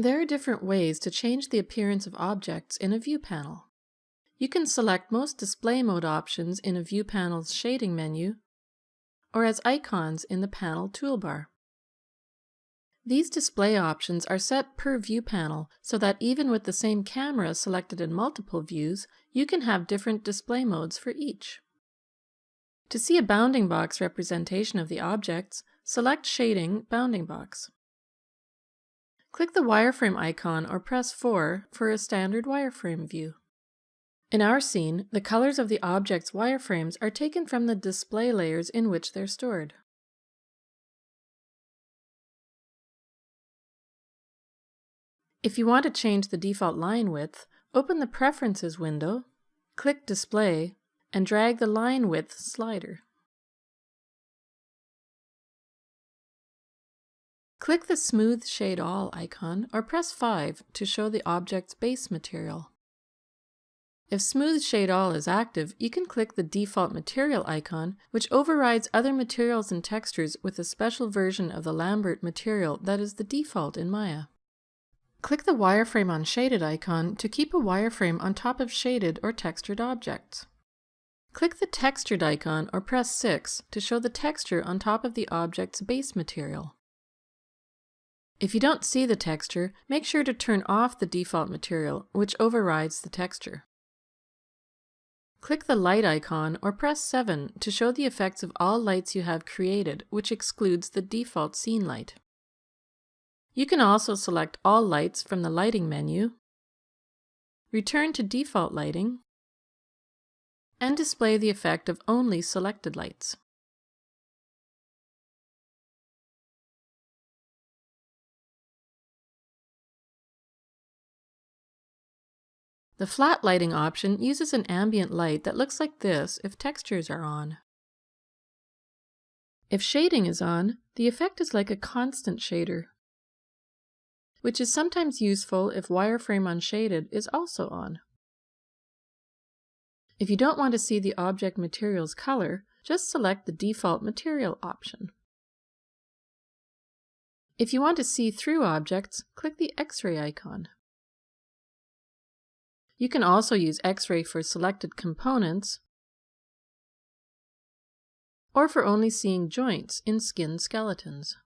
There are different ways to change the appearance of objects in a view panel. You can select most display mode options in a view panel's shading menu or as icons in the panel toolbar. These display options are set per view panel so that even with the same camera selected in multiple views, you can have different display modes for each. To see a bounding box representation of the objects, select Shading Bounding Box. Click the wireframe icon or press 4 for a standard wireframe view. In our scene, the colors of the object's wireframes are taken from the display layers in which they're stored. If you want to change the default line width, open the Preferences window, click Display, and drag the line width slider. Click the Smooth Shade All icon or press 5 to show the object's base material. If Smooth Shade All is active, you can click the default material icon, which overrides other materials and textures with a special version of the Lambert material that is the default in Maya. Click the Wireframe on Shaded icon to keep a wireframe on top of shaded or textured objects. Click the Textured icon or press 6 to show the texture on top of the object's base material. If you don't see the texture, make sure to turn off the default material, which overrides the texture. Click the light icon or press 7 to show the effects of all lights you have created, which excludes the default scene light. You can also select all lights from the lighting menu, return to default lighting, and display the effect of only selected lights. The flat lighting option uses an ambient light that looks like this if textures are on. If shading is on, the effect is like a constant shader, which is sometimes useful if wireframe on shaded is also on. If you don't want to see the object material's color, just select the default material option. If you want to see through objects, click the X-ray icon. You can also use X-ray for selected components or for only seeing joints in skin skeletons.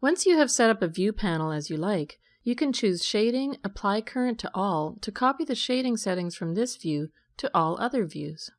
Once you have set up a view panel as you like, you can choose Shading Apply Current to All to copy the shading settings from this view to all other views.